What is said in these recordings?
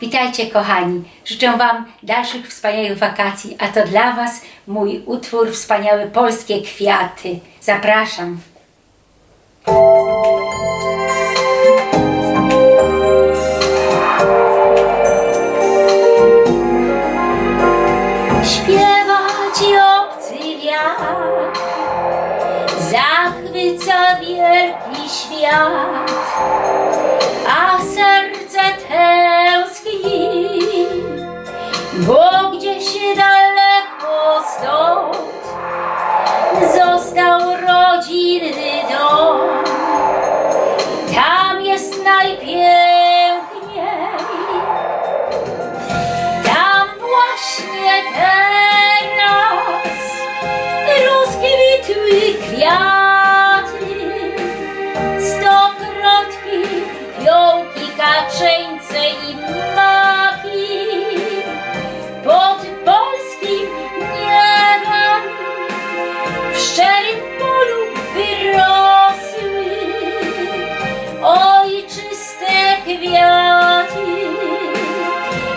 Witajcie kochani, życzę Wam dalszych wspaniałych wakacji, a to dla Was mój utwór Wspaniałe Polskie Kwiaty. Zapraszam. Śpiewa Ci obcy wiatr, zachwyca wielki świat Stokrotki, fiołki, kaczeńce i maki pod polskim niebem w szczerym polu wyrosły ojczyste kwiaty.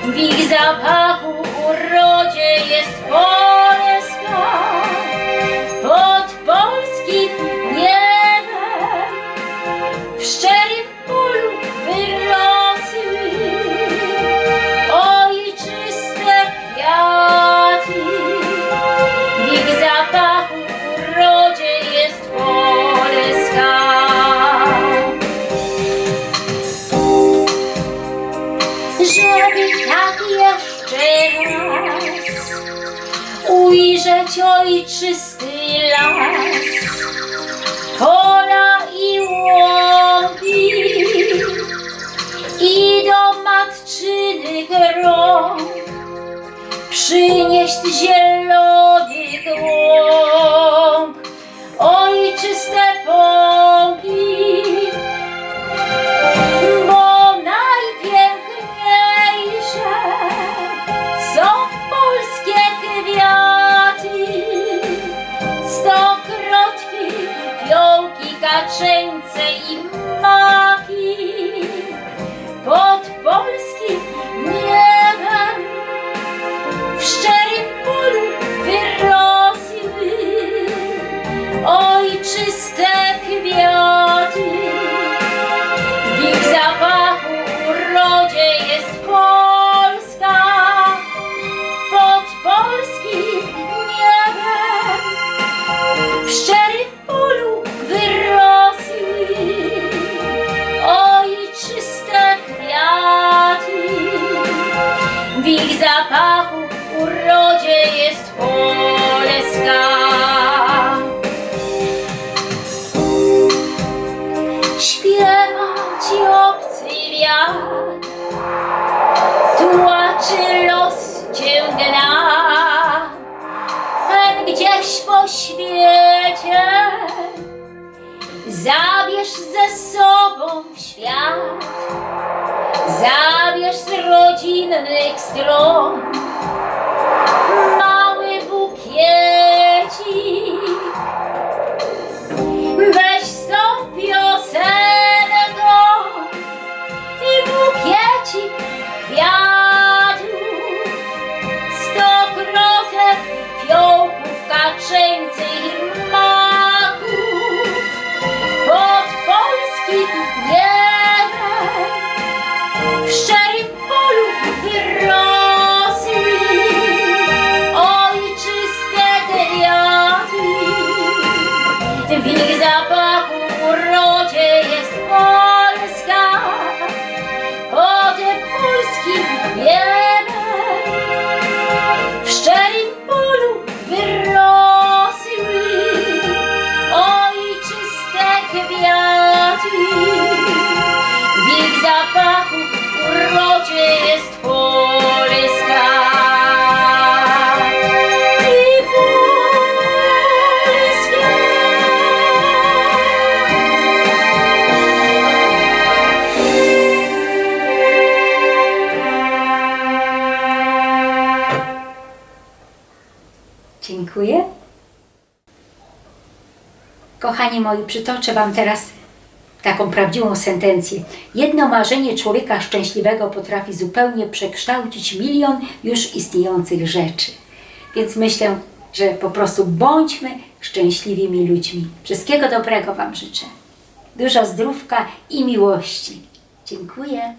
W ich zapachu urodzie jest Polska ujrzeć ojczysty las. Pola i łąki i do matczynych rąk przynieść zielony głąb, fiołki, kaczeńce i maki pod polskim niebem w szczerym polu wyrosły ojczyste kwiaty. W ich zapachu w świat, zabierz z rodzinnych stron polskim niebem w szczerym polu wyrosły ojczyste kwiaty. W ich Dziękuję. Kochani moi, przytoczę Wam teraz taką prawdziwą sentencję. Jedno marzenie człowieka szczęśliwego potrafi zupełnie przekształcić milion już istniejących rzeczy. Więc myślę, że po prostu bądźmy szczęśliwymi ludźmi. Wszystkiego dobrego Wam życzę. Dużo zdrówka i miłości. Dziękuję.